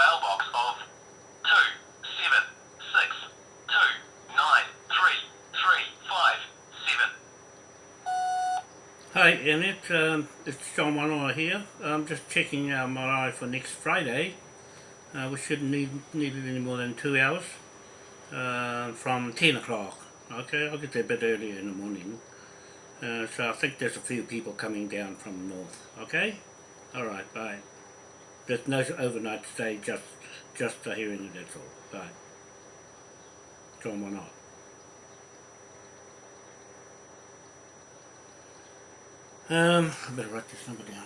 mailbox of two seven six two nine three three five seven. Hi, Annette. Um, it's John Wanoa here. I'm just checking our marae for next Friday. Uh, we shouldn't need, need it any more than two hours uh, from 10 o'clock. Okay, I'll get there a bit earlier in the morning. Uh, so I think there's a few people coming down from the north. Okay? Alright, bye. There's no overnight stay, just just a hearing it, that's all. Bye. John Wanoa. Um, I better write this number down.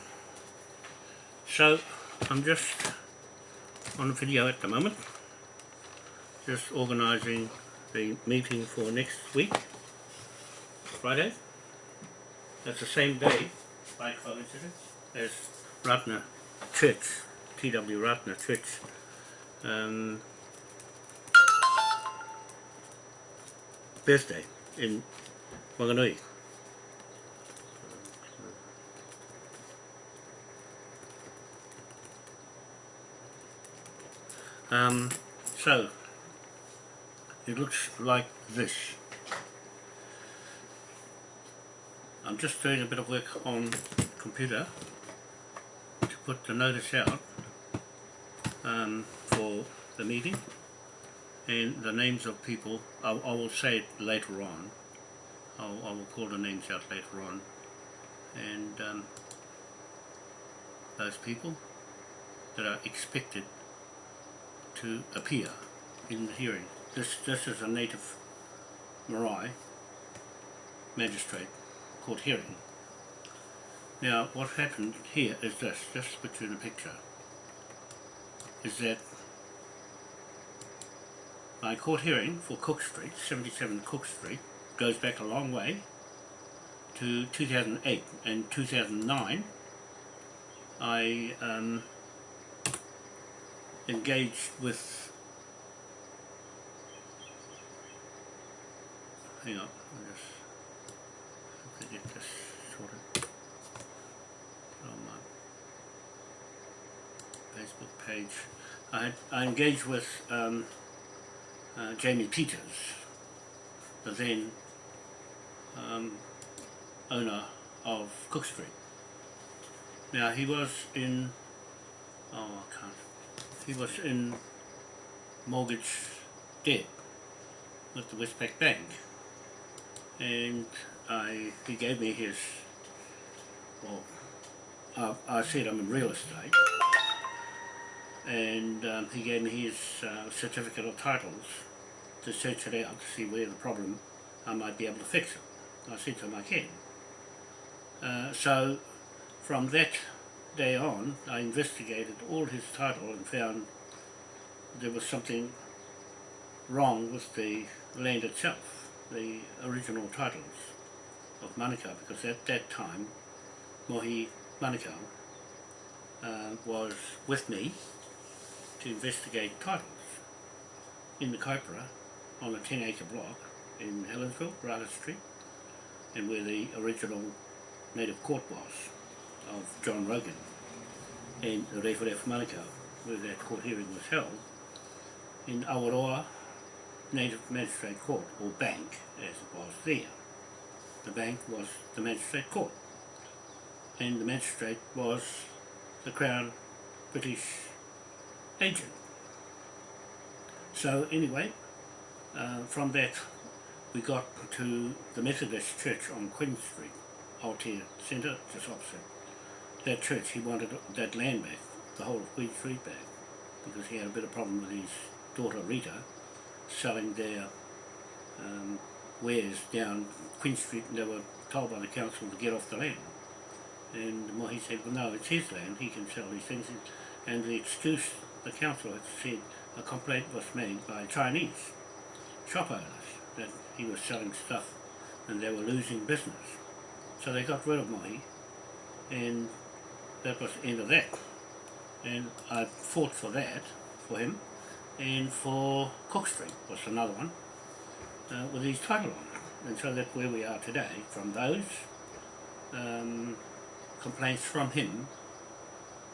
So, I'm just on video at the moment, just organising the meeting for next week, Friday. That's the same day, by coincidence, as Ratana Church, T.W. Ratana Church. Um, birthday in Wanganui. Um, so, it looks like this. I'm just doing a bit of work on computer to put the notice out um, for the meeting and the names of people, I, I will say it later on, I'll, I will call the names out later on and um, those people that are expected to appear in the hearing. This, this is a native Marae magistrate court hearing. Now what happened here is this, just put you in a picture, is that my court hearing for Cook Street, 77 Cook Street, goes back a long way to 2008 and 2009 I um, engaged with hang on, I'll just get this sorted on my Facebook page. I, I engaged with um, uh, Jamie Peters, the then um, owner of Cook Street. Now he was in, oh I can't, he was in mortgage debt with the Westpac Bank and I, he gave me his, well, I, I said I'm in real estate and um, he gave me his uh, certificate of titles to search it out to see where the problem I might be able to fix it. I said to him I can. Uh, so from that day on I investigated all his title and found there was something wrong with the land itself, the original titles of Manukau because at that time Mohi Manukau uh, was with me to investigate titles in the Kaipara on a 10 acre block in Helensville, Rata Street, and where the original native court was of John Rogan and the Referef Manukau, where that court hearing was held, in Awaroa Native Magistrate Court, or Bank as it was there. The bank was the Magistrate Court, and the magistrate was the Crown British agent. So anyway, uh, from that we got to the Methodist Church on Queen Street, Aotea Centre, just opposite. That church, he wanted that land back, the whole of Queen Street back, because he had a bit of problem with his daughter Rita selling their um, wares down Queen Street and they were told by the council to get off the land. And he said, well no, it's his land, he can sell these things. And the excuse the council had said a complaint was made by Chinese shop owners that he was selling stuff and they were losing business. So they got rid of Mohi and that was the end of that. And I fought for that, for him, and for Cook Street was another one uh, with his title on it. And so that's where we are today, from those um, complaints from him,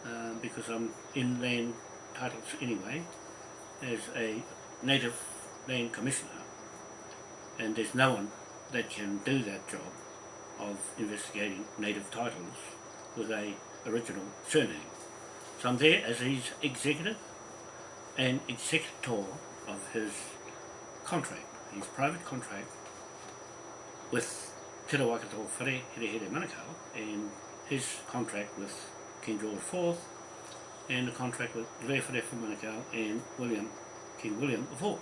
uh, because I'm inland titles anyway as a native land commissioner and there's no one that can do that job of investigating native titles with a original surname. So I'm there as his executive and executor of his contract, his private contract with Te Rawakato Whare Here Here Manukau and his contract with King George IV and the contract with Re Whare Manukau and William, King William IV.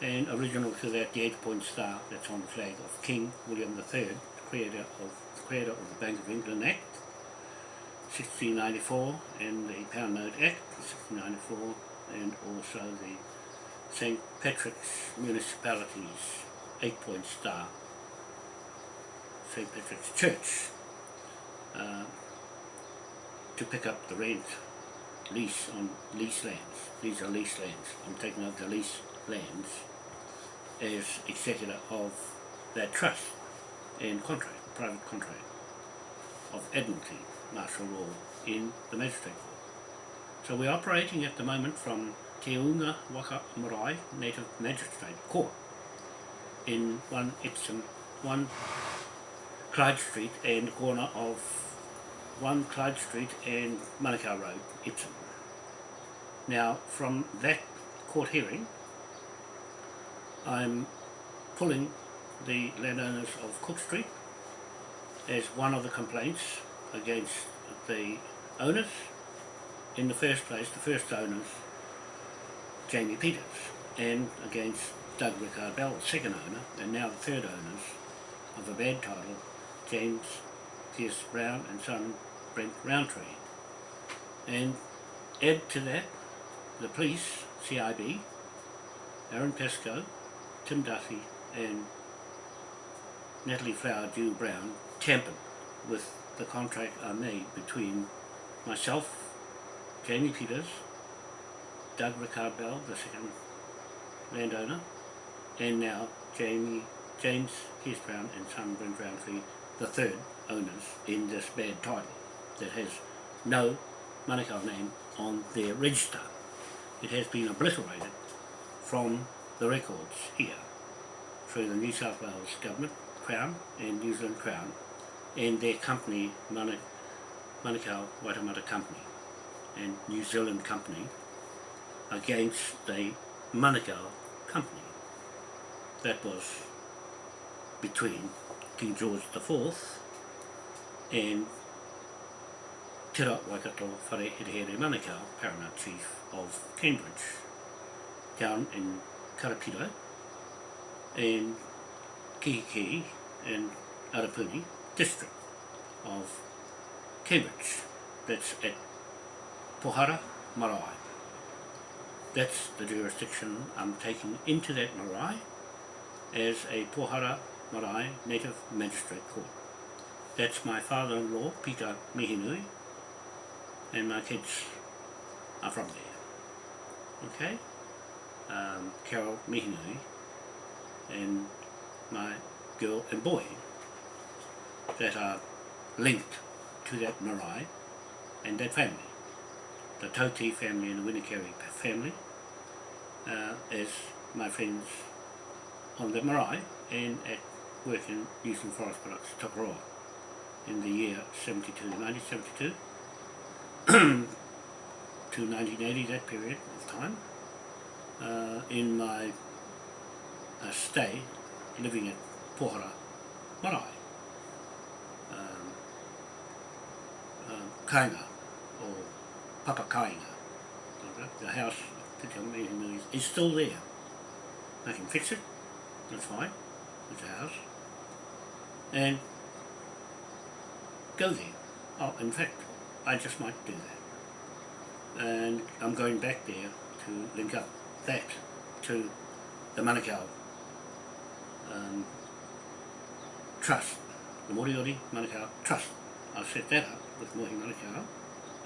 And original to that, the eight-point star that's on the flag of King William III, the creator of, creator of the Bank of England Act, 1694, and the Pound Note Act, 1694, and also the St. Patrick's Municipalities eight-point star, St. Patrick's Church, uh, to pick up the rent lease on lease lands. These are lease lands. I'm taking up the lease lands as executor of that trust and contract, private contract of Admiralty martial law in the magistrate court. So we're operating at the moment from Te Unga Waka Marae Native Magistrate Court in one Epsom, one Clyde Street and corner of one Clyde Street and Manukau Road, Epsom. Now from that court hearing I'm pulling the landowners of Cook Street as one of the complaints against the owners. In the first place, the first owners, Jamie Peters, and against Doug Rickard Bell, the second owner, and now the third owners of a bad title, James Pierce Brown and son Brent Roundtree. And add to that, the police, CIB, Aaron Pascoe, Tim Duffy and Natalie Flowerdew Brown tampered with the contract I made between myself, Jamie Peters, Doug Rickard Bell, the second landowner, and now Jamie, James Pierce Brown and son Brent Roundtree, the third owners in this bad title that has no Manukau name on their register. It has been obliterated from the records here through the New South Wales Government, Crown and New Zealand Crown and their company, Manukau Waitemata Company and New Zealand Company against the Manukau Company. That was between King George IV and Tera Waikato Whare Here Manukau, Paramount Chief of Cambridge, down in Karapiro and Kihiki and Arapuni district of Cambridge. That's at Pohara Marae. That's the jurisdiction I'm taking into that marae as a Pohara Marae Native Magistrate Court. That's my father-in-law, Peter Mihinui, and my kids are from there. Okay? um, Carol Mihinui and my girl and boy that are linked to that marae and that family. The Toti family and the Winnikeri family uh, as my friends on the marae and at work in New Zealand Forest Products, Tokoroa in the year 72, 1972 to 1980, that period of time uh, in my uh, stay living at Pohara Marae. Um, um, Kainga or Papa Kainga. The house is still there. I can fix it, that's fine, it's a house. And go there. Oh, in fact, I just might do that. And I'm going back there to link up that to the Manukau um, Trust, the Moriori Manukau Trust. I'll set that up with Mohi Manukau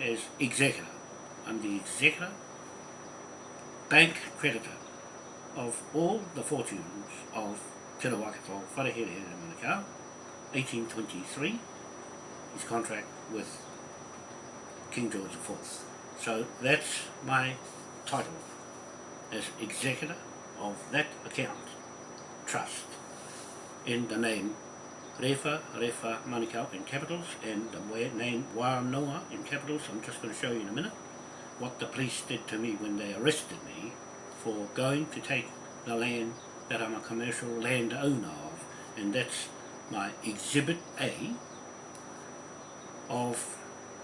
as executor. I'm the executor, bank creditor of all the fortunes of Te Rawakato Wharehere Manukau, 1823, his contract with King George IV. So that's my title as executor of that account trust in the name Refa Refa Manukau in capitals and the name Wanoa in capitals. I'm just going to show you in a minute what the police did to me when they arrested me for going to take the land that I'm a commercial landowner of and that's my exhibit A of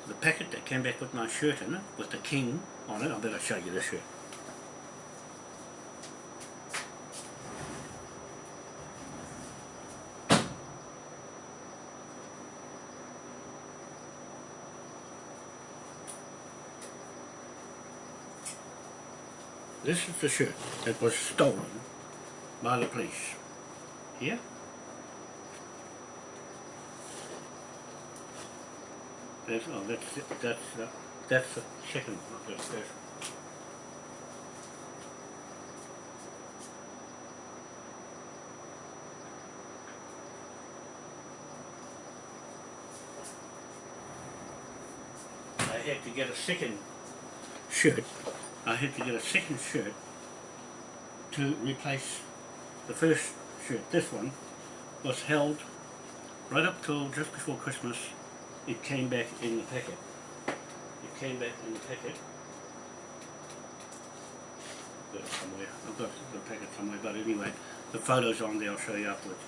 the packet that came back with my shirt in it with the king on it. I better show you this shirt. This is the shirt that was stolen by the police. Here. That's, oh, that's, that's, uh, that's the second. I had to get a second shirt. I had to get a second shirt to replace the first shirt. This one was held right up till just before Christmas. It came back in the packet. It came back in the packet. Somewhere. I've got the packet somewhere, but anyway, the photo's on there. I'll show you afterwards.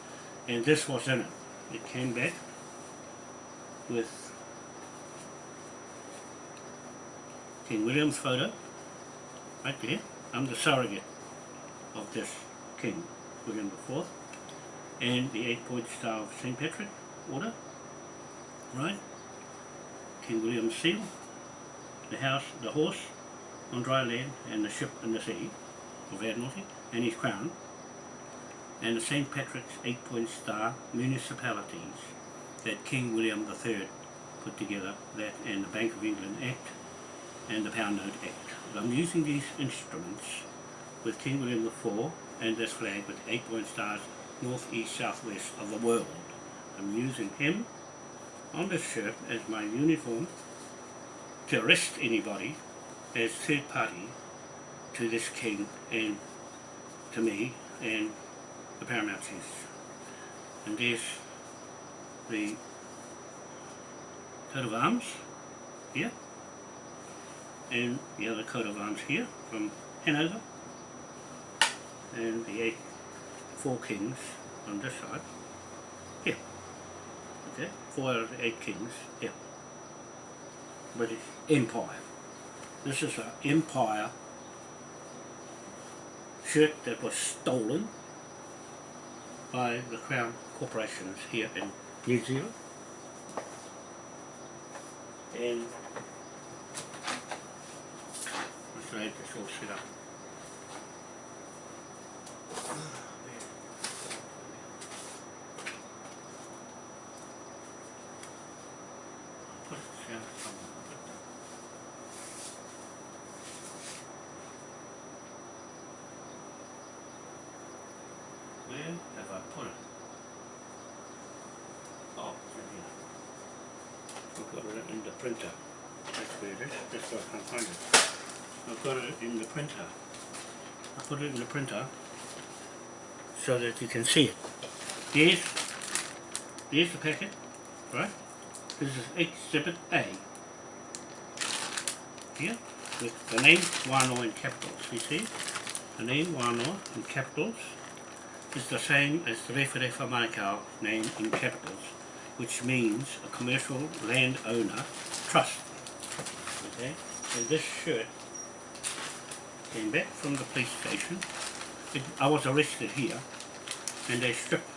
And this was in it. It came back with King William's photo, right there. I'm the surrogate of this King, William IV, and the eight-point star of St. Patrick Order, right? King William's seal, the house, the horse on dry land, and the ship in the sea of Admiralty, and his crown, and the St. Patrick's eight-point star municipalities that King William III put together, that and the Bank of England Act, and the Pound Note Act. I'm using these instruments with King William IV and this flag with eight point stars north, east, south, west of the world. I'm using him on this shirt as my uniform to arrest anybody as third party to this king and to me and the paramount. And there's the coat of arms here and the other coat of arms here from Hanover. And the eight four kings on this side. Here. Okay the eight kings? Here British Empire. This is an empire shirt that was stolen by the Crown corporations here in New Zealand. And try this all set up. Put it down somewhere. Where have I put it? Oh, it's in here. I've got it in the printer. That's where it is. That's where I can't find it. I've got it in the printer. I put it in the printer so that you can see it. Here's, here's the packet, right? This is Exhibit A. Here, with the name Wano in capitals, you see? The name Wano in capitals is the same as the Refa Manukau name in capitals, which means a commercial landowner trust. Okay? And this shirt came back from the police station. It, I was arrested here, and they stripped,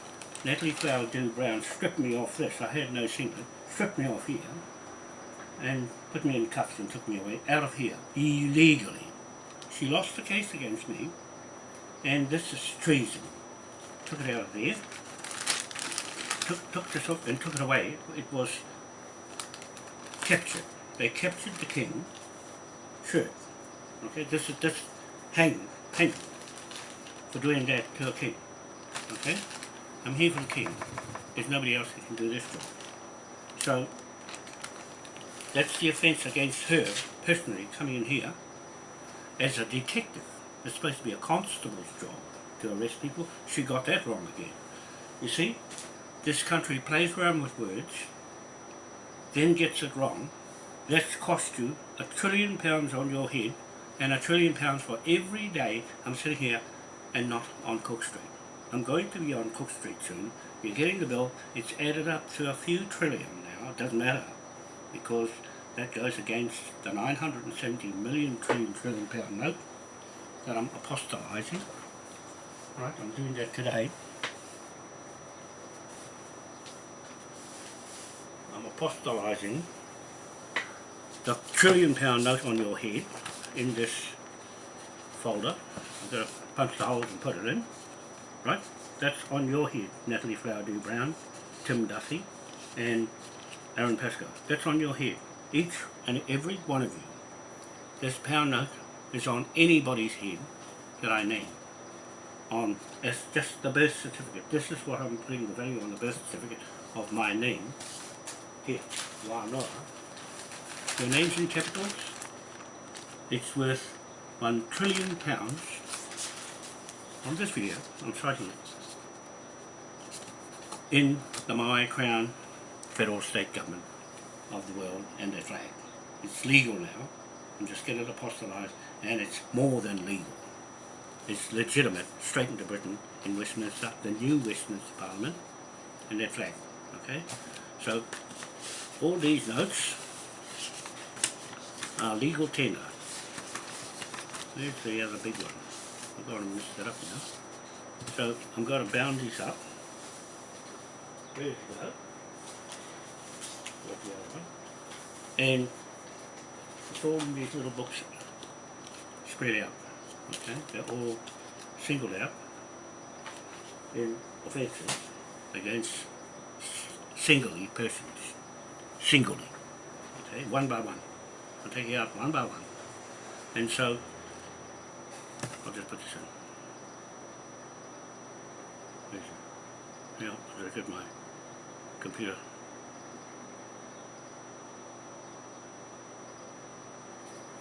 Natalie Flowerdew Brown stripped me off this. I had no singlet. Stripped me off here, and put me in cuffs and took me away, out of here, illegally. She lost the case against me, and this is treason. Took it out of there, took, took this off and took it away. It was captured. They captured the king, shirt. Okay, this is this hang hang for doing that to a king. Okay? I'm here for the king. There's nobody else that can do this job. So That's the offence against her, personally, coming in here as a detective. It's supposed to be a constable's job to arrest people. She got that wrong again. You see, this country plays around with words, then gets it wrong. That's cost you a trillion pounds on your head and a trillion pounds for every day I'm sitting here and not on Cook Street. I'm going to be on Cook Street soon. You're getting the bill. It's added up to a few trillion now. It doesn't matter because that goes against the 970 million trillion trillion pound note that I'm apostolizing. Right, I'm doing that today. I'm apostolizing the trillion pound note on your head in this folder. I'm going to punch the holes and put it in. Right? That's on your head, Natalie Flowerdew Brown, Tim Duffy, and Aaron Pascoe. That's on your head. Each and every one of you. This pound note is on anybody's head that I name. On it's just the birth certificate. This is what I'm putting the value on the birth certificate of my name. Here, Wanoa. Your name's in capitals. It's worth one trillion pounds. On this video, I'm citing it. In the Maui Crown federal state government of the world and their flag. It's legal now. I'm just getting it apostolized and it's more than legal. It's legitimate, straight into Britain in Westminster, the new Westminster Parliament and their flag. Okay? So all these notes are legal tender. There's the other big one. I've got to mix that up now. So I'm going to bound these up. There's that. The other one. And in these little books spread out. Okay, they're all singled out in offences against singly persons. Singly. Okay, one by one. I'll take you out one by one. And so I'll just put this in. Because I got my computer.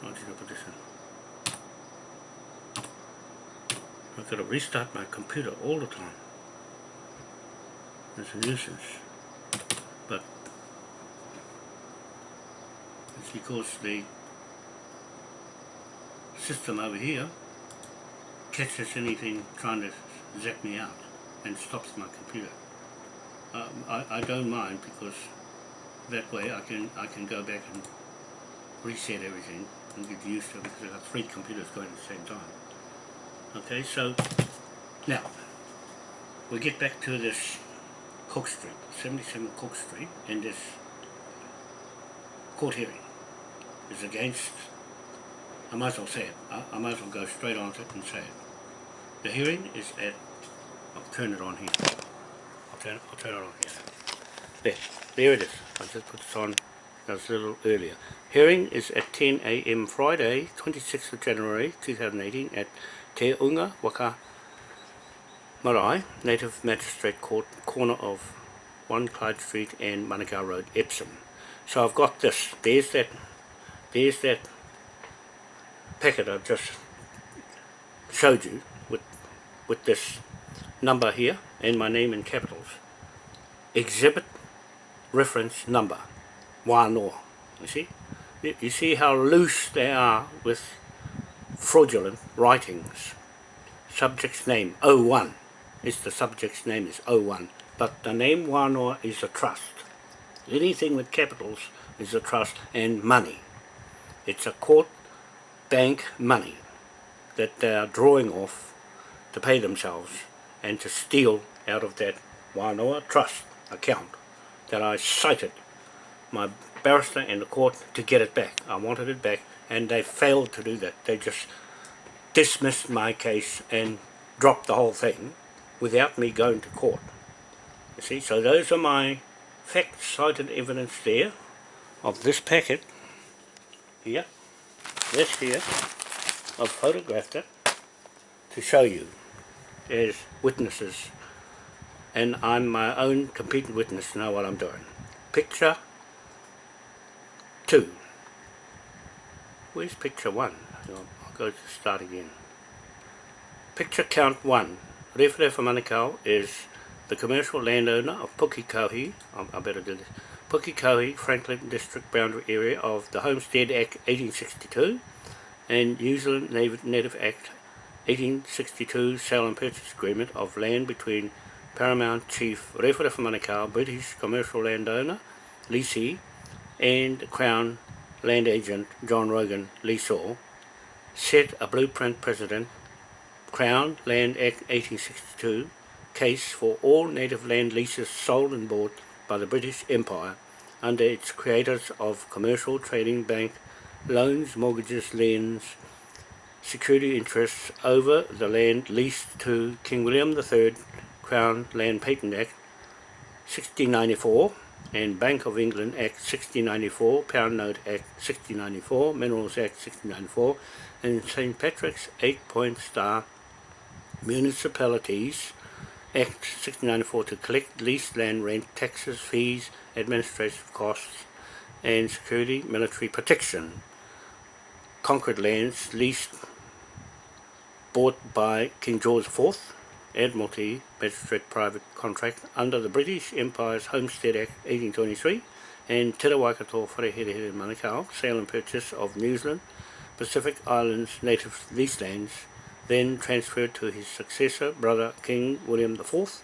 I'll just put this in. I've got to restart my computer all the time. It's a nuisance. But it's because the system over here catches anything trying to zap me out and stops my computer. Um, I, I don't mind because that way I can I can go back and reset everything and get used to it because I've got three computers going at the same time. Okay, so now we get back to this Cook Street, 77 Cook Street, and this court hearing is against, I might as well say it, I, I might as well go straight on to it and say it. The hearing is at, I'll turn it on here, I'll turn, I'll turn it on here. There, there it is, I just put this on, a little earlier. Hearing is at 10 a.m. Friday, 26th of January 2018 at Te Unga Waka Marae, Native Magistrate Court, corner of 1 Clyde Street and Manukau Road, Epsom. So I've got this, there's that, there's that packet I just showed you with, with this number here and my name in capitals. Exhibit reference number, wānoa, you see? You, you see how loose they are with fraudulent writings. Subject's name, O1. is the subject's name is O1. but the name wānoa is a trust. Anything with capitals is a trust and money. It's a court bank money that they are drawing off to pay themselves and to steal out of that Wānoa trust account that I cited my barrister in the court to get it back. I wanted it back and they failed to do that. They just dismissed my case and dropped the whole thing without me going to court. You see, so those are my fact cited evidence there of this packet here, this here, I've photographed it to show you as witnesses and I'm my own competent witness to know what I'm doing. Picture 2. Where's picture 1? I'll go to start again. Picture count 1. Rewhere for Manukau is the commercial landowner of Pukekohe, I, I better do this, Pukekohe Franklin District boundary area of the Homestead Act 1862 and New Zealand Native Act 1862 Sale and Purchase Agreement of land between Paramount Chief Rewhere for Manukau, British commercial landowner, leasee, and Crown land agent John Rogan Leesaw, set a blueprint precedent Crown Land Act 1862 case for all native land leases sold and bought by the British Empire under its creators of commercial trading bank loans, mortgages, liens, security interests over the land leased to King William III Crown Land Patent Act 1694 and Bank of England Act 1694, Pound Note Act 1694, Minerals Act 1694 and St. Patrick's 8-point star Municipalities Act 1694 to collect leased land rent, taxes, fees, administrative costs and security military protection. Conquered lands leased bought by King George IV, Admiralty Magistrate Private Contract under the British Empire's Homestead Act 1823 and Te Waikato Wharehere Manukau, sale and purchase of New Zealand, Pacific Islands native lease lands then transferred to his successor, brother King William IV,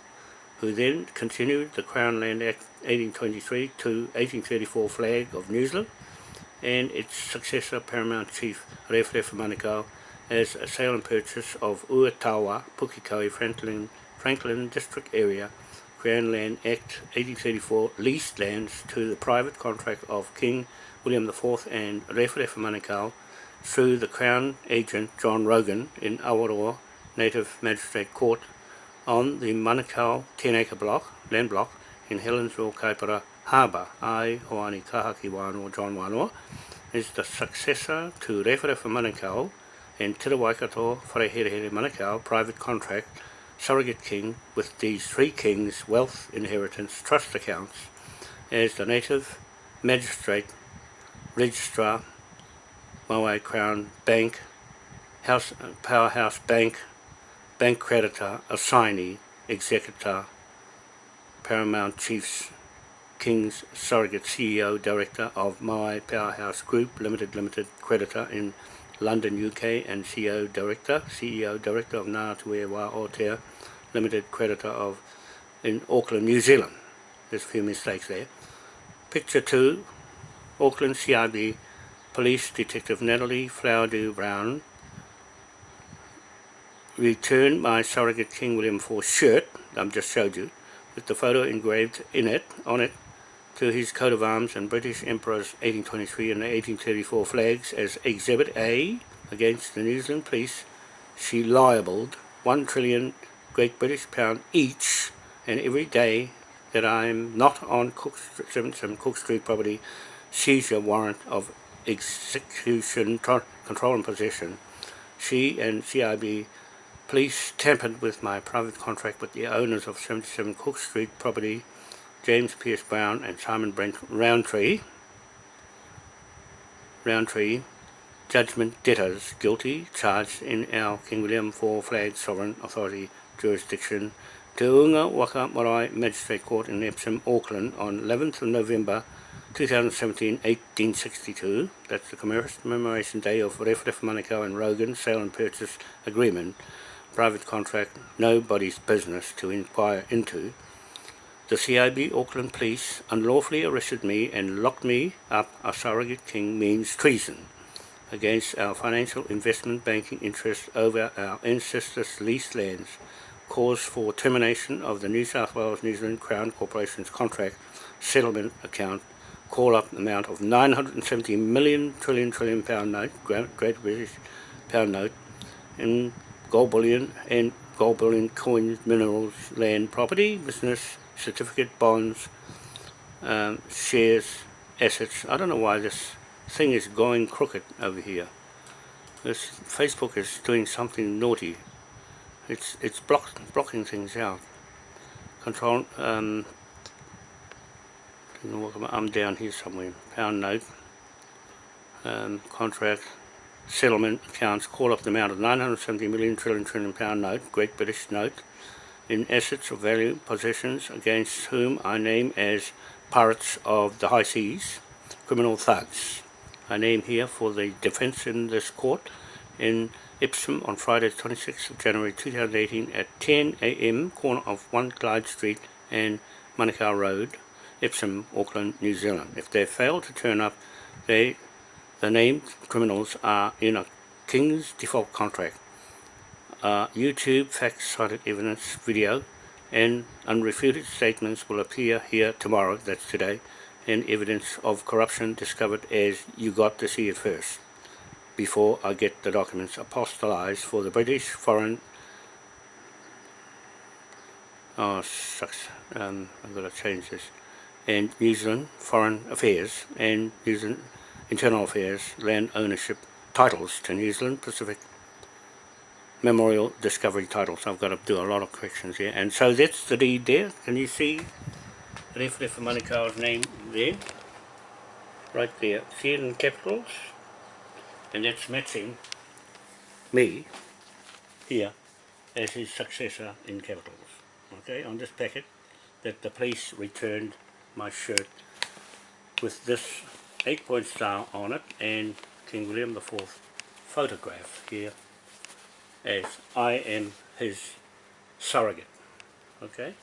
who then continued the Crown Land Act 1823 to 1834 flag of New Zealand, and its successor, Paramount Chief Rewhere Manukau, as a sale and purchase of Uatawa, Pukekohe, Franklin, Franklin District Area, Crown Land Act 1834 leased lands to the private contract of King William IV and Rewhere Manukau through the Crown Agent John Rogan in Awaroa Native Magistrate Court on the Manukau 10 acre block, land block in Helensville, Kaipara Harbour. I, Hoani Kahaki Wānoa John Wānoa, is the successor to Rewhere Manukau and Te Waikato Wharehere Manukau private contract surrogate king with these three kings wealth inheritance trust accounts as the native magistrate registrar Maui Crown Bank, House, Powerhouse Bank, Bank Creditor, Assignee, Executor, Paramount Chiefs, King's Surrogate CEO, Director of My Powerhouse Group, Limited Limited Creditor in London, UK, and CEO Director, CEO Director of Ngātue Wā Aotea, Limited Creditor of in Auckland, New Zealand. There's a few mistakes there. Picture 2, Auckland CIB Police Detective Natalie Flowerdew Brown returned my surrogate King William IV shirt, I've just showed you, with the photo engraved in it, on it, to his coat of arms and British Emperor's 1823 and 1834 flags as Exhibit A against the New Zealand police. She libelled one trillion Great British pound each and every day that I'm not on Cook, 77 Cook Street property seizure warrant of execution, control and possession, she and CIB police tampered with my private contract with the owners of 77 Cook Street property, James Pierce Brown and Simon Brent Roundtree, Roundtree, judgment debtors guilty, charged in our King William IV Flag Sovereign Authority jurisdiction, Te Unga Waka Marae Magistrate Court in Epsom, Auckland on 11th of November 2017-1862, that's the commemoration day of Rewhere Manukau and Rogan sale and purchase agreement, private contract, nobody's business to inquire into. The CIB Auckland Police unlawfully arrested me and locked me up a surrogate king means treason against our financial investment banking interests over our ancestors' leased lands, cause for termination of the New South Wales New Zealand Crown Corporation's contract settlement account call up amount of 970 million trillion trillion pound note, Great British pound note, in gold bullion and gold bullion coins, minerals, land, property, business, certificate, bonds, um, shares, assets. I don't know why this thing is going crooked over here. This Facebook is doing something naughty. It's it's block, blocking things out. Control um, I'm down here somewhere. Pound note. um, contract settlement accounts call up the amount of 970 million trillion trillion pound note, Great British note, in assets of value possessions against whom I name as pirates of the high seas, criminal thugs. I name here for the defence in this court in Ipswich on Friday 26th of January 2018 at 10am, corner of 1 Clyde Street and Manukau Road, Ipswich, Auckland, New Zealand. If they fail to turn up, they, the named criminals are in a King's default contract. Uh, YouTube fact-cited evidence video and unrefuted statements will appear here tomorrow, that's today, and evidence of corruption discovered as you got to see it first before I get the documents apostolized for the British Foreign oh sucks um, I've got to change this and New Zealand Foreign Affairs and New Zealand Internal Affairs land ownership titles to New Zealand Pacific Memorial Discovery titles. I've got to do a lot of corrections here. And so that's the deed there. Can you see Rewhere for Manukau's name there? Right there. See it in capitals. And that's matching me here as his successor in capitals. Okay on this packet that the police returned my shirt with this eight point star on it and King William IV photograph here as I am his surrogate. Okay?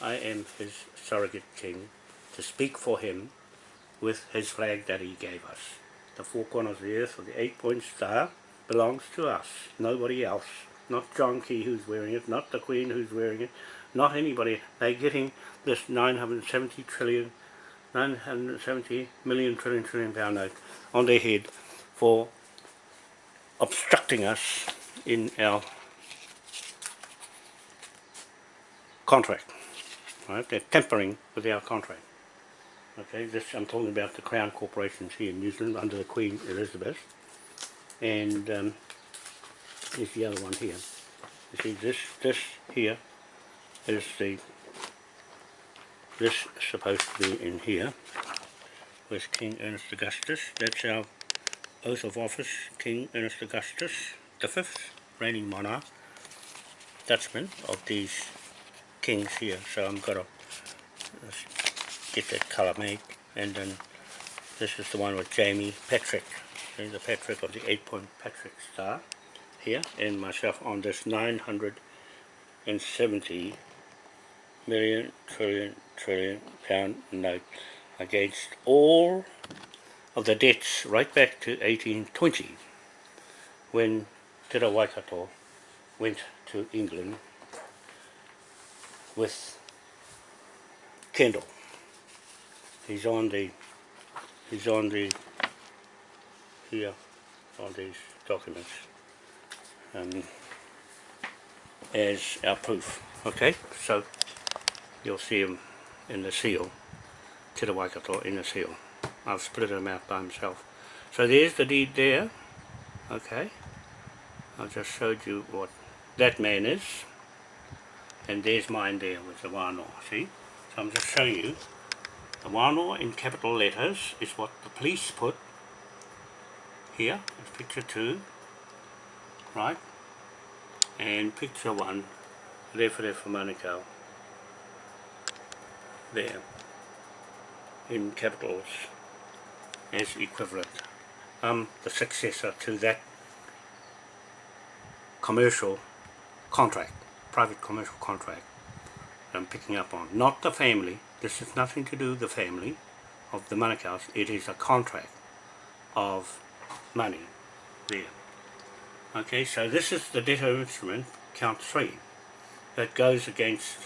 I am his surrogate king to speak for him with his flag that he gave us. The four corners of the earth or the eight point star belongs to us, nobody else. Not John Key who's wearing it, not the Queen who's wearing it, not anybody. They're getting this 970 trillion, 970 million trillion trillion pound note on their head for obstructing us in our contract. Right? They're tampering with our contract. Okay, this I'm talking about the Crown corporations here in New Zealand under the Queen Elizabeth. And um, here's the other one here. You see this this here is the this is supposed to be in here with King Ernest Augustus. That's our oath of office, King Ernest Augustus, the fifth reigning monarch, Dutchman of these kings here. So I'm gonna get that colour made. And then this is the one with Jamie Patrick. Okay, the Patrick of the 8 point Patrick star here. And myself on this 970 million trillion trillion pound note against all of the debts right back to 1820 when Te Waikato went to England with Kendall. He's on the he's on the here on these documents um, as our proof. Okay so you'll see him in the seal Te Waikato in the seal. I've split him out by himself. So there's the deed there. Okay. I've just showed you what that man is and there's mine there with the wānoa see so I'm just showing you the Wānoa in capital letters is what the police put here, picture 2, right? And picture 1, Rewhere for Manukau, there, in capitals as equivalent. Um, the successor to that commercial contract, private commercial contract I'm picking up on. Not the family, this has nothing to do with the family of the Manukau's. It is a contract of money there. Okay, so this is the debtor instrument, count three, that goes against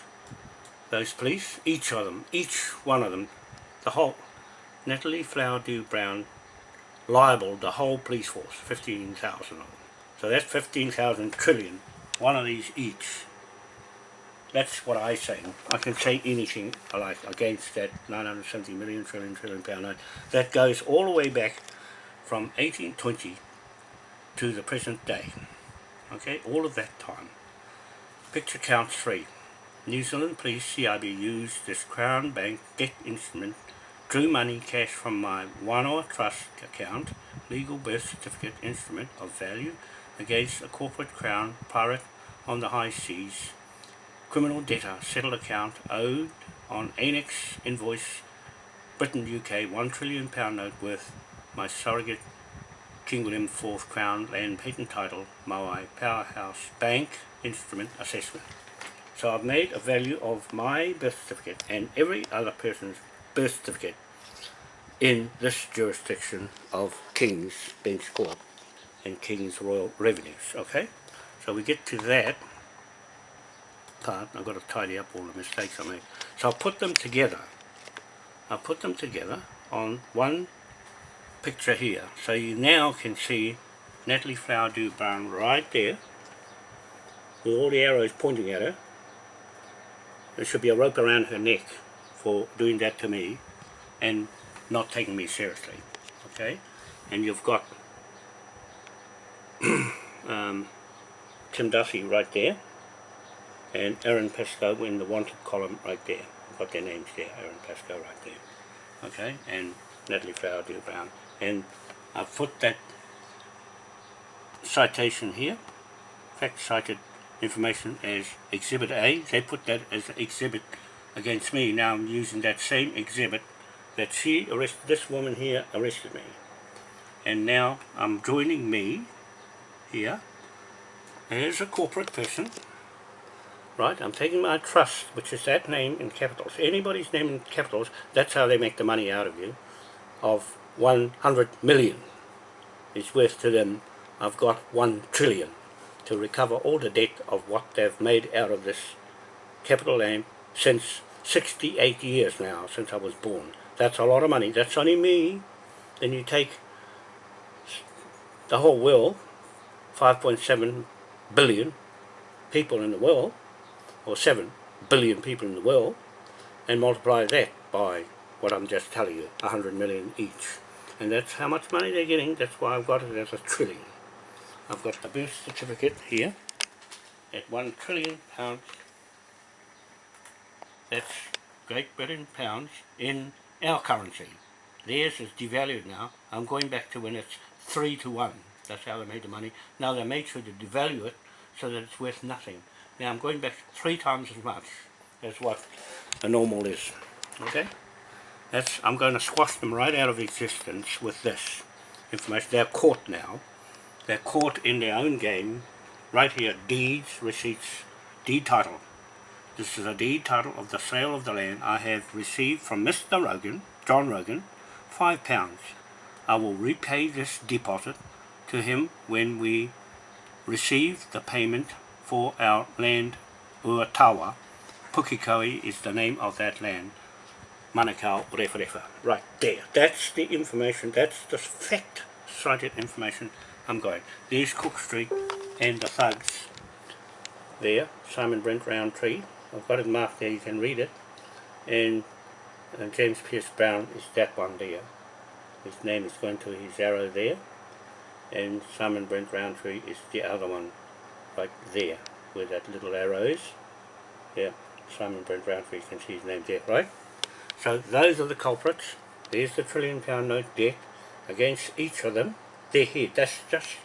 those police, each of them, each one of them, the whole, Natalie Flowerdew Brown liable the whole police force, 15,000 of them. So that's 15,000 trillion, one of these each. That's what I say. I can say anything I like against that 970 million trillion trillion pound note. That goes all the way back from 1820 to the present day. Okay, all of that time. Picture counts three. New Zealand Police CIB used this Crown Bank debt instrument drew money cash from my Wanoa Trust account, legal birth certificate instrument of value, against a corporate crown pirate on the high seas, criminal debtor settled account owed on annex invoice Britain UK 1 trillion pound note worth my surrogate King William IV Crown Land Patent Title Maui Powerhouse Bank Instrument Assessment. So I've made a value of my birth certificate and every other person's birth certificate in this jurisdiction of King's Bench Court and King's Royal Revenues, okay? So we get to that part, I've got to tidy up all the mistakes I made. So I'll put them together. I'll put them together on one picture here. So you now can see Natalie Flowerdew Brown right there with all the arrows pointing at her. There should be a rope around her neck for doing that to me and not taking me seriously. Okay? And you've got um, Tim Duffy right there and Aaron Pascoe in the wanted column right there. I've got their names there, Aaron Pascoe right there. Okay, and Natalie Flowerdew Brown. And I've put that citation here, fact cited information as Exhibit A. They put that as exhibit against me. Now I'm using that same exhibit that she arrested, this woman here arrested me. And now I'm joining me here as a corporate person right? I'm taking my trust, which is that name in capitals. Anybody's name in capitals, that's how they make the money out of you, of 100 million is worth to them, I've got 1 trillion to recover all the debt of what they've made out of this capital name since 68 years now, since I was born. That's a lot of money. That's only me. Then you take the whole world, 5.7 billion people in the world, or 7 billion people in the world and multiply that by what I'm just telling you, 100 million each. And that's how much money they're getting, that's why I've got it as a trillion. I've got the birth certificate here at 1 trillion pounds. That's Great Britain pounds in our currency. Theirs is devalued now. I'm going back to when it's 3 to 1. That's how they made the money. Now they made sure to devalue it so that it's worth nothing. Now I'm going back three times as much as what a normal is. Okay? That's I'm going to squash them right out of existence with this information. They're caught now. They're caught in their own game. Right here, deeds, receipts, deed title. This is a deed title of the sale of the land I have received from Mr. Rogan, John Rogan, five pounds. I will repay this deposit to him when we receive the payment for our land Uatawa. Pukekohe is the name of that land. Manukau Rewharewha. Right there. That's the information. That's the fact cited information I'm going. There's Cook Street and the thugs. There. Simon Brent Roundtree. I've got it marked there. You can read it. And uh, James Pierce Brown is that one there. His name is going to his arrow there. And Simon Brent Roundtree is the other one like there, where that little arrow is. Yeah, Simon Brent Roundtree, you can see his name there, right? So those are the culprits. There's the trillion pound note debt against each of them. They're here. That's just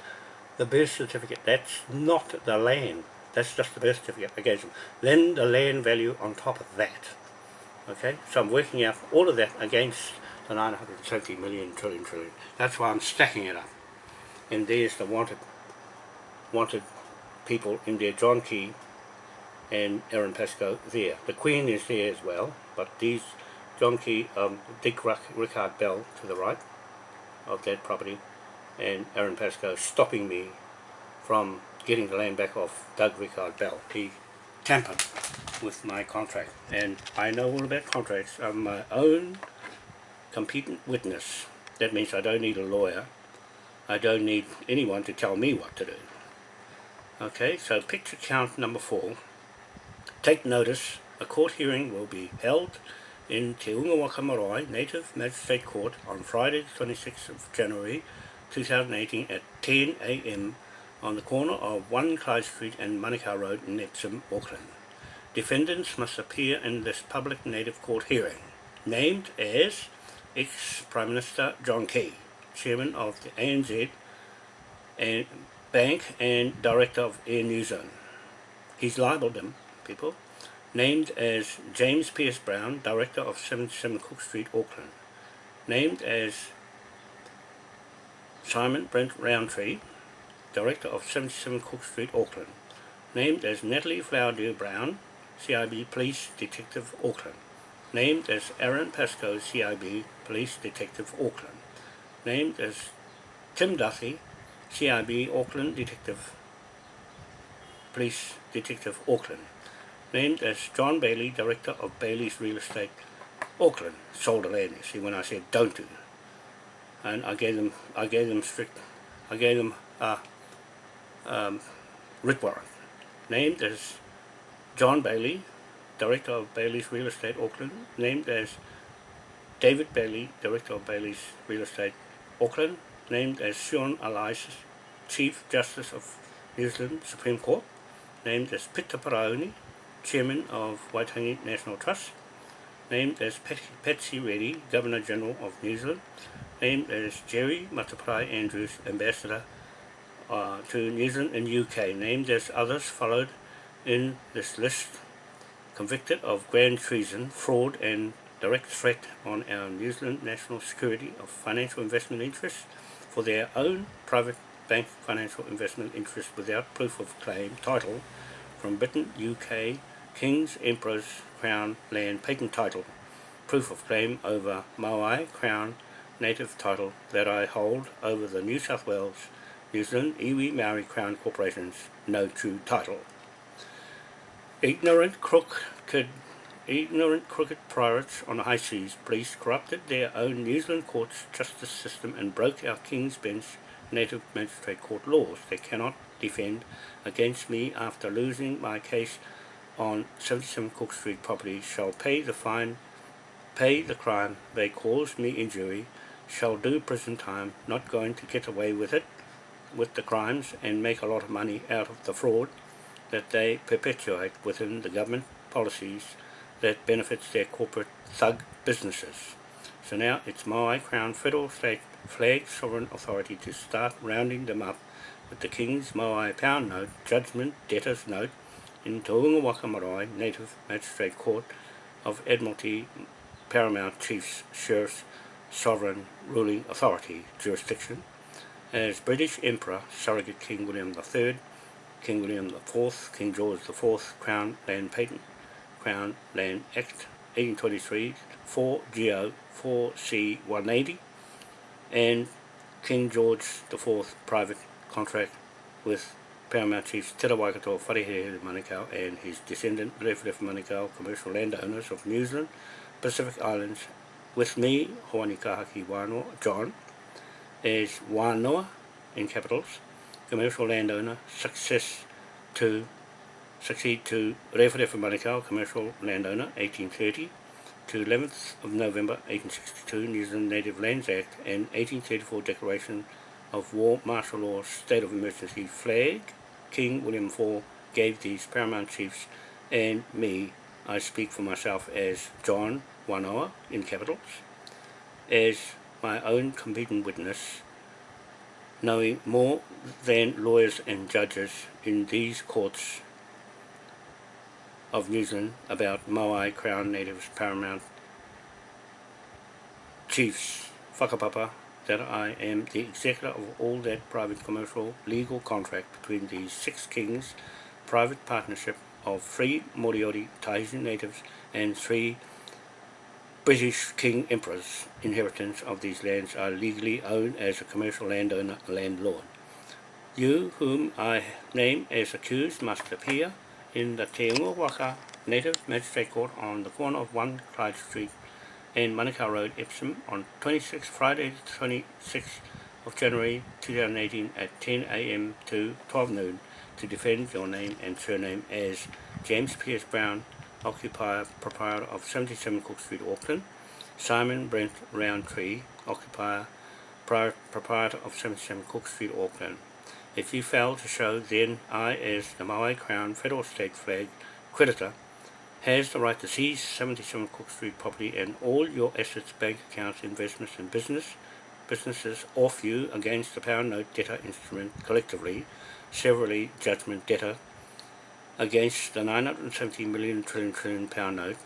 the birth certificate. That's not the land. That's just the birth certificate against them. Then the land value on top of that. Okay, so I'm working out all of that against the 970 million trillion trillion. That's why I'm stacking it up. And there's the wanted wanted people in there, John Key and Aaron Pascoe there. The Queen is there as well, but these, John Key, um, Dick Rickard Bell to the right of that property, and Aaron Pascoe stopping me from getting the land back off Doug Rickard Bell. He tampered with my contract, and I know all about contracts. I'm my own competent witness. That means I don't need a lawyer. I don't need anyone to tell me what to do. Okay, so picture count number four. Take notice, a court hearing will be held in Te Unga Waka Marae Native Magistrate Court on Friday the 26th of January 2018 at 10 a.m. on the corner of 1 Clyde Street and Manukau Road in Epsom, Auckland. Defendants must appear in this public native court hearing, named as ex-Prime Minister John Key, Chairman of the ANZ and Bank and Director of Air New Zealand. He's libelled them, people, named as James Pierce Brown, Director of 77 Cook Street, Auckland, named as Simon Brent Roundtree, Director of 77 Cook Street, Auckland, named as Natalie Flowerdew Brown, CIB Police Detective, Auckland, named as Aaron Pascoe, CIB Police Detective, Auckland, named as Tim Duffy, CIB Auckland Detective, Police Detective, Auckland, named as John Bailey, Director of Bailey's Real Estate, Auckland, sold the land, see, when I said don't do. And I gave them, I gave them strict, I gave them, a um, writ warrant, named as John Bailey, Director of Bailey's Real Estate, Auckland, named as David Bailey, Director of Bailey's Real Estate, Auckland, named as Sian Elias, Chief Justice of New Zealand Supreme Court, named as Peter Paraone, Chairman of Waitangi National Trust, named as Patsy Reddy, Governor General of New Zealand, named as Jerry Mateparae Andrews, Ambassador uh, to New Zealand and UK, named as others followed in this list, convicted of grand treason, fraud and direct threat on our New Zealand national security of financial investment interests for their own private bank financial investment interests without proof of claim title from Britain, UK, King's Emperor's Crown Land Patent Title, proof of claim over Maui Crown Native Title that I hold over the New South Wales New Zealand Iwi Maori Crown Corporation's no true title. Ignorant crooked, ignorant crooked pirates on the high seas. Police corrupted their own New Zealand courts justice system and broke our King's Bench native magistrate court laws. They cannot defend against me after losing my case on 77 Cook Street property. Shall pay the fine, pay the crime they caused me injury, shall do prison time, not going to get away with it, with the crimes and make a lot of money out of the fraud that they perpetuate within the government policies that benefits their corporate thug businesses. So now it's my Crown Federal State Flag Sovereign Authority to start rounding them up with the King's Moai Pound Note, Judgment Debtor's Note in Te Unga Waka Marae Native Magistrate Court of Admiralty Paramount Chiefs Sheriff's Sovereign Ruling Authority jurisdiction as British Emperor Surrogate King William III, King William IV, King George IV, Crown Land Patent, Crown Land Act 1823, 4GO 4C 180, and King George IV private contract with Paramount Chiefs Te Waikato Wharehere Manukau and his descendant Rewharewha Manukau commercial landowners of New Zealand, Pacific Islands, with me, Hoani Kahaki Wano, John, as Wanoa in capitals, commercial landowner, success to succeed to Rewharewha Manukau, commercial landowner, 1830, to 11th of November 1862 New Zealand Native Lands Act and 1834 Declaration of War Martial Law State of Emergency flag, King William IV gave these paramount chiefs and me, I speak for myself as John Wanoa in capitals, as my own competent witness, knowing more than lawyers and judges in these courts of New Zealand about Maui Crown Natives Paramount Chiefs Whakapapa that I am the executor of all that private commercial legal contract between these six kings private partnership of three Moriori Tahitian natives and three British King Emperors inheritance of these lands are legally owned as a commercial landowner landlord. You whom I name as accused must appear in the Te Waka Native Magistrate Court on the corner of 1 Clyde Street and Manukau Road, Epsom on 26 Friday 26th of January 2018 at 10 a.m. to 12 noon to defend your name and surname as James Pierce Brown, occupier, proprietor of 77 Cook Street, Auckland, Simon Brent Roundtree, occupier, proprietor of 77 Cook Street, Auckland, if you fail to show, then I, as the Maui Crown Federal State Flag creditor, has the right to seize 77 Cook Street property and all your assets, bank accounts, investments and business businesses off you against the pound note debtor instrument collectively, severally judgment debtor against the 970 million trillion trillion pound note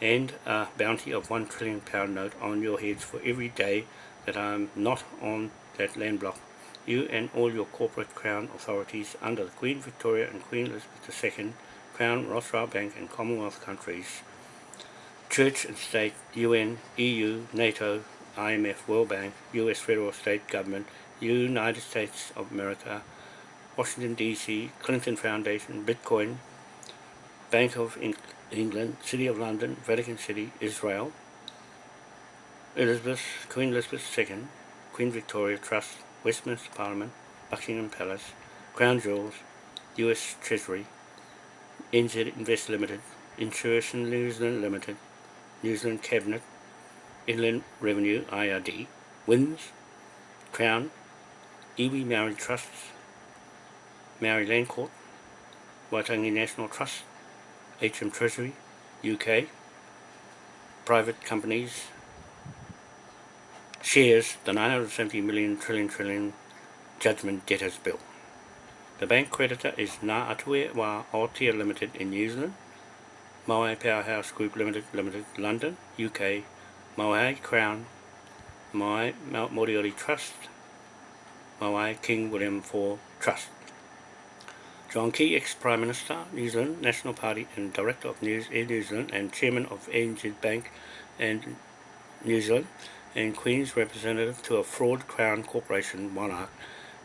and a bounty of 1 trillion pound note on your heads for every day that I am not on that land block. You and all your corporate crown authorities under the Queen Victoria and Queen Elizabeth II, Crown, Rothschild Bank and Commonwealth countries, Church and State, UN, EU, NATO, IMF, World Bank, US Federal State Government, United States of America, Washington DC, Clinton Foundation, Bitcoin, Bank of England, City of London, Vatican City, Israel, Elizabeth, Queen Elizabeth II, Queen Victoria Trust, Westminster Parliament, Buckingham Palace, Crown Jewels, US Treasury, NZ Invest Limited, Insurance New Zealand Limited, New Zealand Cabinet, Inland Revenue IRD, Winds, Crown, Iwi Maori Trusts, Maori Land Court, Waitangi National Trust, HM Treasury, UK, private companies, shares the 970 million trillion trillion judgment debtors bill. The bank creditor is Ngā Atue Wā Aotea Limited in New Zealand, Maui Powerhouse Group Limited, Limited, London, UK, Maui Crown, Maui Mount Moriori Trust, Maui King William IV Trust. John Key, ex-Prime Minister, New Zealand National Party and Director of News Air New Zealand and Chairman of ANZ Bank and New Zealand and Queen's representative to a fraud crown corporation monarch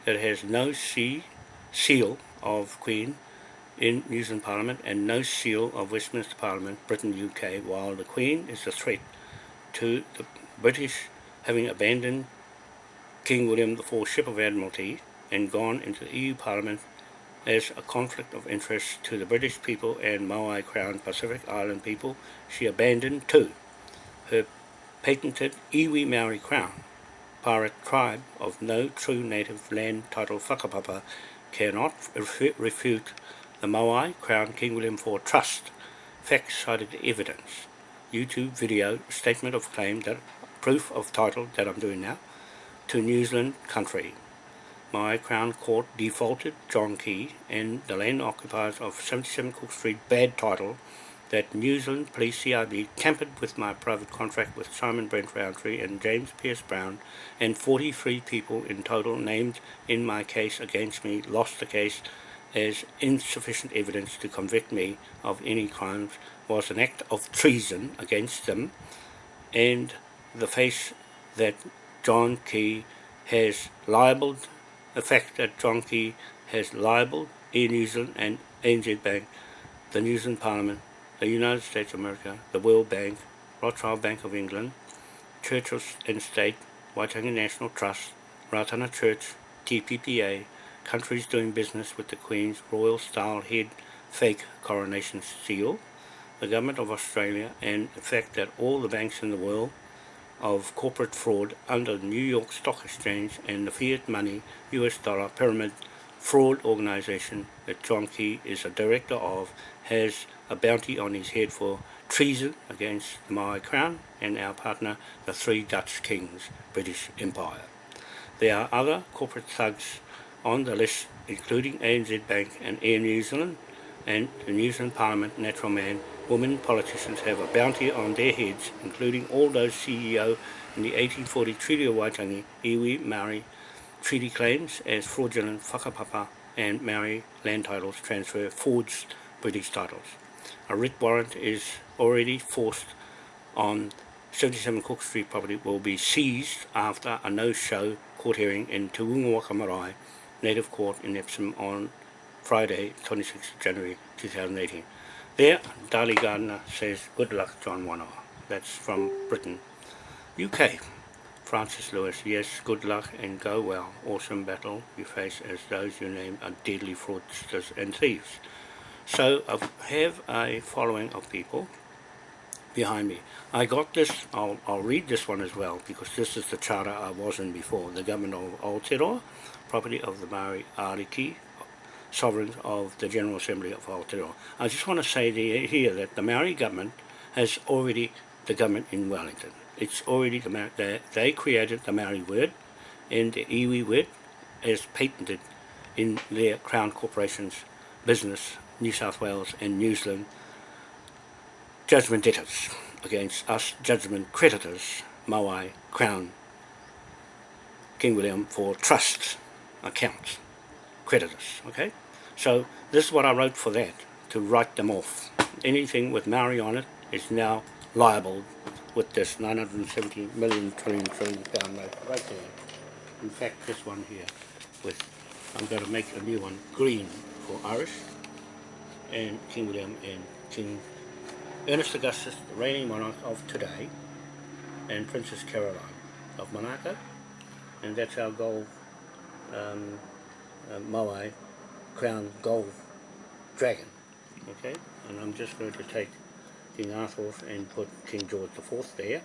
that has no C seal of Queen in New Zealand Parliament and no seal of Westminster Parliament, Britain, UK, while the Queen is a threat to the British having abandoned King William IV Ship of Admiralty and gone into the EU Parliament as a conflict of interest to the British people and Maui Crown Pacific Island people, she abandoned too. Her patented Iwi Maori Crown. Pirate tribe of no true native land title whakapapa cannot refute the Maui Crown King William IV Trust fact-cited evidence. YouTube video statement of claim that proof of title that I'm doing now to New Zealand country my Crown Court defaulted John Key and the land occupiers of 77 Cook Street bad title that New Zealand Police CIB tampered with my private contract with Simon Brent Roundtree and James Pierce Brown and 43 people in total named in my case against me lost the case as insufficient evidence to convict me of any crimes was an act of treason against them and the face that John Key has libelled the fact that John Key has libelled Air New Zealand and ANZ Bank, the New Zealand Parliament, the United States of America, the World Bank, Rothschild Bank of England, Church and State, Waitangi National Trust, Ratana Church, TPPA, countries doing business with the Queen's Royal Style Head fake coronation seal, the Government of Australia, and the fact that all the banks in the world of corporate fraud under the New York Stock Exchange and the fiat money US dollar pyramid fraud organization that John Key is a director of has a bounty on his head for treason against the Maori Crown and our partner, the Three Dutch Kings, British Empire. There are other corporate thugs on the list, including ANZ Bank and Air New Zealand, and the New Zealand Parliament Natural Man women politicians have a bounty on their heads, including all those CEO in the 1840 Treaty of Waitangi, iwi Maori treaty claims as fraudulent whakapapa and Maori land titles transfer forged British titles. A writ warrant is already forced on 77 Cook Street property will be seized after a no-show court hearing in Te Marae Native Court in Epsom on Friday, 26 January 2018. There, Dali Gardner says, good luck, John Wanoa. That's from Britain. UK, Francis Lewis, yes, good luck and go well. Awesome battle you face as those you name are deadly fraudsters and thieves. So I have a following of people behind me. I got this, I'll, I'll read this one as well because this is the charter I was in before. The government of Aotearoa, property of the Maori Ariki sovereigns of the General Assembly of Aotearoa. I just want to say here that the Maori government has already the government in Wellington. It's already the Maori, they, they created the Maori word and the iwi word is patented in their Crown Corporation's business, New South Wales and New Zealand judgment debtors against us judgment creditors, Maui, Crown, King William for trust accounts, creditors, okay? So this is what I wrote for that, to write them off. Anything with Maori on it is now liable with this 970 million trillion trillion pound note right there. In fact, this one here with, I'm going to make a new one green for Irish and King William and King Ernest Augustus, the reigning monarch of today, and Princess Caroline of Monaco, and that's our gold um, uh, Moai crown gold dragon. Okay, and I'm just going to take King Arthur and put King George IV there,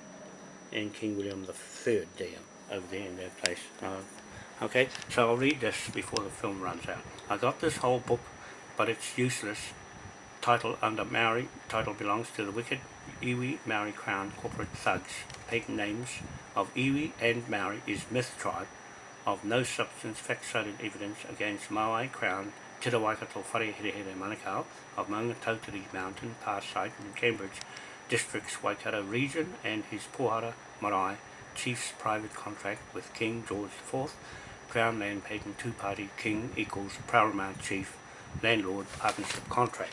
and King William III there, over there in that place. Uh, okay, so I'll read this before the film runs out. I got this whole book, but it's useless title under Maori, title belongs to the wicked Iwi Maori Crown corporate thugs. Patent names of Iwi and Maori is myth tribe of no substance fact-cited evidence against Maui Crown Te Waikato Wharehere Manukau of Maungatautari Mountain, Pass site in Cambridge District's Waikato region and his Pohara Marae Chief's private contract with King George IV, Crown Land Patent Two-Party King equals Paramount Chief Landlord Partnership Contract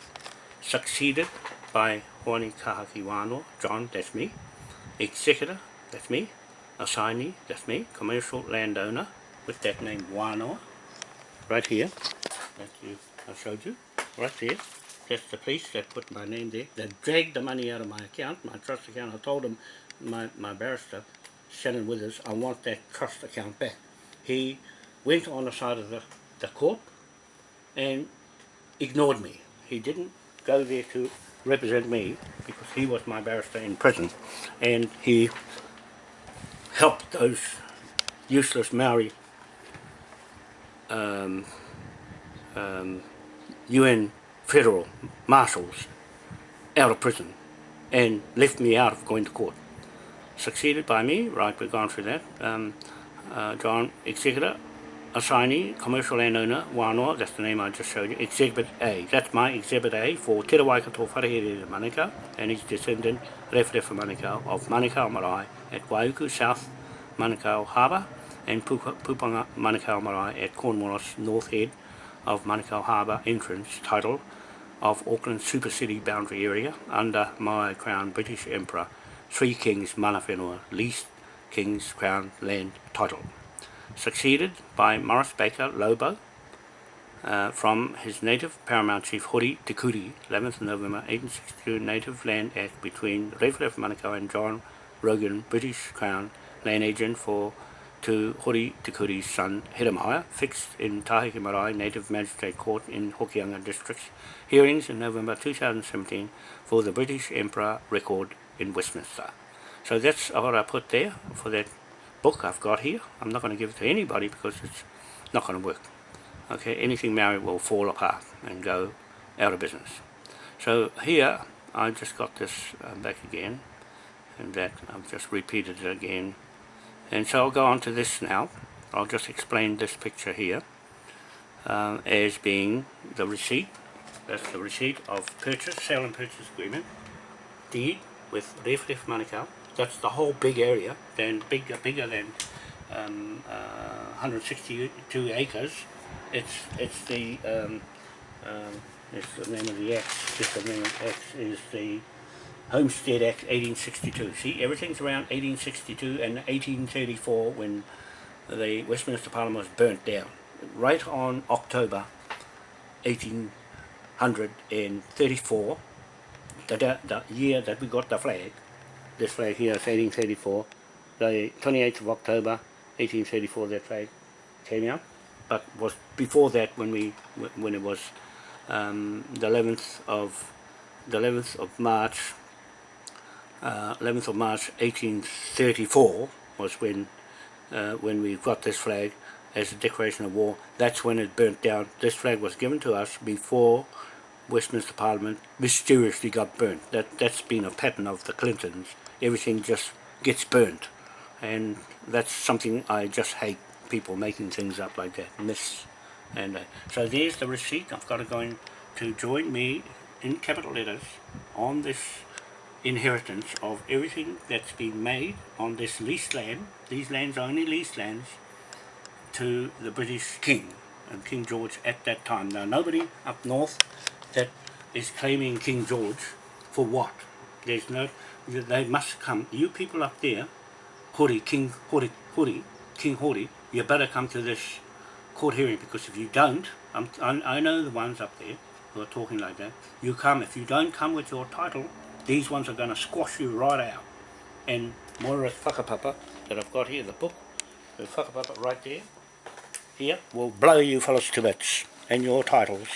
succeeded by Horni Kahaki Wano, John, that's me, executor, that's me, assignee, that's me, commercial landowner with that name Wano, right here, that you, I showed you, right there, that's the police that put my name there, they dragged the money out of my account, my trust account, I told him, my, my barrister, Shannon Withers, I want that trust account back. He went on the side of the, the court and ignored me. He didn't go there to represent me because he was my barrister in prison and he helped those useless Maori um, um, UN federal marshals out of prison and left me out of going to court. Succeeded by me, right, we've gone through that. Um, uh, John Executor assignee, commercial landowner, Wanoa, that's the name I just showed you, Exhibit A. That's my Exhibit A for Te Waikato Wharehere Manukau and his descendant, Rewhirewa Manukau of Manukau Marae at Waiuku, South Manukau Harbour and Pupanga Manukau Marae at Cornwallis North Head of Manukau Harbour entrance title of Auckland Super City boundary area under my Crown British Emperor, Three Kings Mana Whenua, leased King's Crown land title succeeded by Morris Baker Lobo uh, from his native paramount chief Hori Te Kuri, 11th November 1862 Native Land Act between Rewhirewa Manukau and John Rogan, British Crown land agent for to Hori Te Kuri's son Hiramaya, fixed in Tahiki Marae Native Magistrate Court in Hokianga District, hearings in November 2017 for the British Emperor record in Westminster. So that's what I put there for that book I've got here. I'm not going to give it to anybody because it's not going to work. Okay, anything married will fall apart and go out of business. So here, I just got this uh, back again, and that I've just repeated it again. And so I'll go on to this now. I'll just explain this picture here uh, as being the receipt. That's the receipt of purchase, sale and purchase agreement, deed with Rewhirewa Manukau, that's the whole big area, then bigger, bigger than um, uh, 162 acres. It's it's the um, um, it's the name of the act. Just the name of is the Homestead Act 1862. See, everything's around 1862 and 1834 when the Westminster Parliament was burnt down. Right on October 1834, the, the year that we got the flag, this flag here is 1834. The 28th of October 1834 that flag came out, but was before that when we when it was um, the 11th of the 11th of March uh, 11th of March 1834 was when uh, when we got this flag as a declaration of war. That's when it burnt down. This flag was given to us before Westminster Parliament mysteriously got burnt. That, that's been a pattern of the Clintons. Everything just gets burnt. And that's something I just hate, people making things up like that. Miss. And uh, so there's the receipt. I've got to go in to join me in capital letters on this inheritance of everything that's been made on this leased land. These lands are only leased lands to the British King and King George at that time. Now nobody up north that is claiming King George for what? There's no, they must come, you people up there, Hori, King Hori, Hori, King Hori, you better come to this court hearing because if you don't, I'm, I, know the ones up there who are talking like that, you come, if you don't come with your title, these ones are going to squash you right out. And Moira's whakapapa that I've got here, the book, the whakapapa right there, here, will blow you fellas to bits and your titles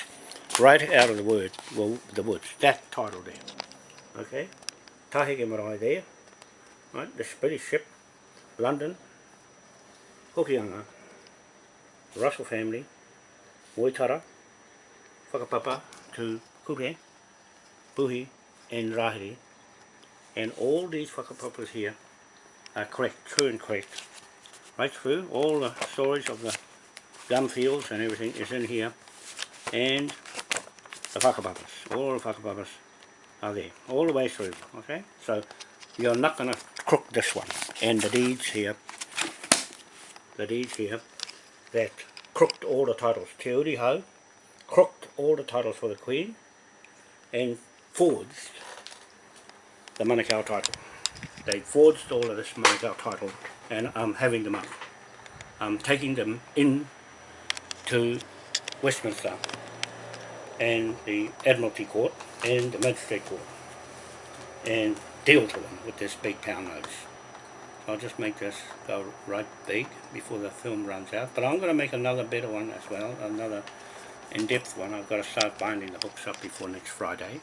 right out of the word, well, the woods, that title there. Okay? Tahike Marae there, right, the British ship, London, Hokianga, Russell family, Moitara, Whakapapa to Kuke, Buhi and Rahiri, and all these whakapapas here are correct, true and correct. Right through, all the storage of the gum fields and everything is in here, and the whakapapas, all the whakapapas. Are there, all the way through, okay? So, you're not going to crook this one. And the deeds here, the deeds here, that crooked all the titles. Te Uri crooked all the titles for the Queen and forged the Manukau title. They forged all of this Manukau title and I'm having them up. I'm taking them in to Westminster and the Admiralty Court and the Magistrate Court and deal to them with this big pound notes. I'll just make this go right big before the film runs out. But I'm going to make another better one as well, another in-depth one. I've got to start binding the hooks up before next Friday.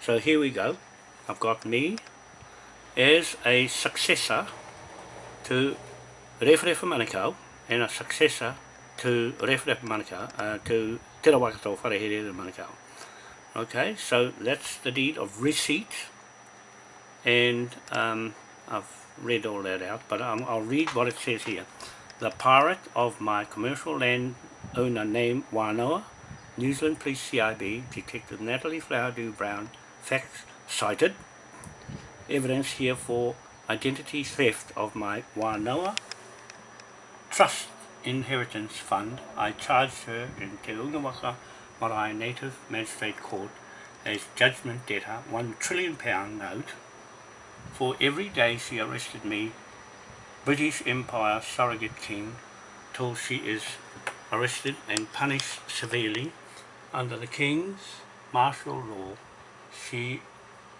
So here we go. I've got me as a successor to Rewharewha Manukau and a successor to Rewharewha Manukau, uh, to Te Rawakato Wharehere Manukau. Okay, so that's the deed of receipt and um, I've read all that out, but um, I'll read what it says here. The pirate of my commercial land owner named Wanoa, New Zealand Police CIB, Detective Natalie Flowerdew Brown, facts cited. Evidence here for identity theft of my Wanoa Trust Inheritance Fund. I charged her in Te Unga Waka Marae Native Magistrate Court as judgment debtor, one trillion pound note for every day she arrested me, British Empire surrogate king, till she is arrested and punished severely under the king's martial law, she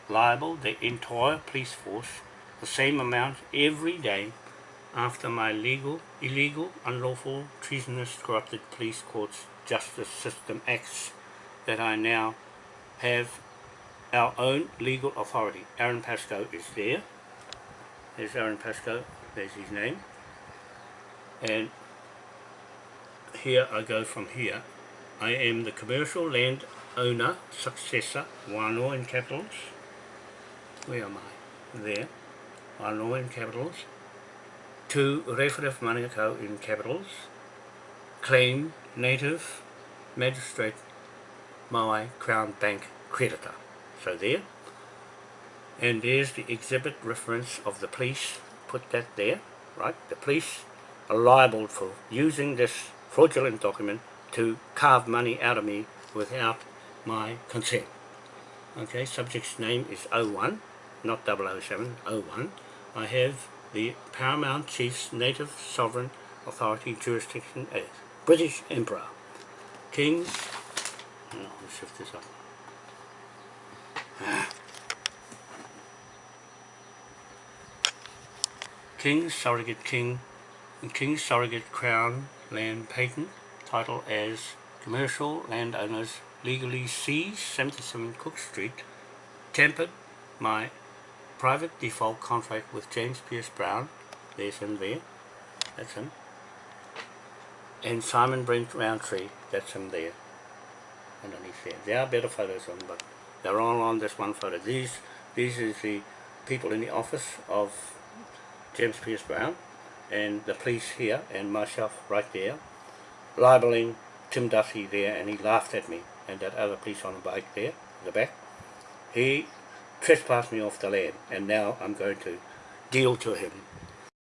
liable the entire police force the same amount every day after my legal, illegal, unlawful, treasonous, corrupted police courts justice system acts that I now have our own legal authority. Aaron Pascoe is there. There's Aaron Pascoe, there's his name. And here I go from here. I am the commercial land owner, successor, Wanoa in capitals. Where am I? There. Wanoa in capitals. To Rewharewha Manukau in capitals. Claim native magistrate Maui Crown Bank creditor. So there. And there's the exhibit reference of the police. Put that there, right? The police are liable for using this fraudulent document to carve money out of me without my consent. Okay, subject's name is 01, not 007, 01. I have the Paramount Chief's Native Sovereign Authority jurisdiction as British Emperor. Kings, oh, let's shift this up. King Surrogate King and King Surrogate Crown Land Patent title as Commercial Landowners Legally Seized 77 Cook Street Tempered my private default contract with James Pierce Brown there's him there that's him and Simon Brent Roundtree, that's him there, underneath there. There are better photos of them, but they're all on this one photo. These, these is the people in the office of James Pierce Brown, and the police here, and myself right there, libeling Tim Duffy there, and he laughed at me, and that other police on the bike there, in the back. He trespassed me off the land, and now I'm going to deal to him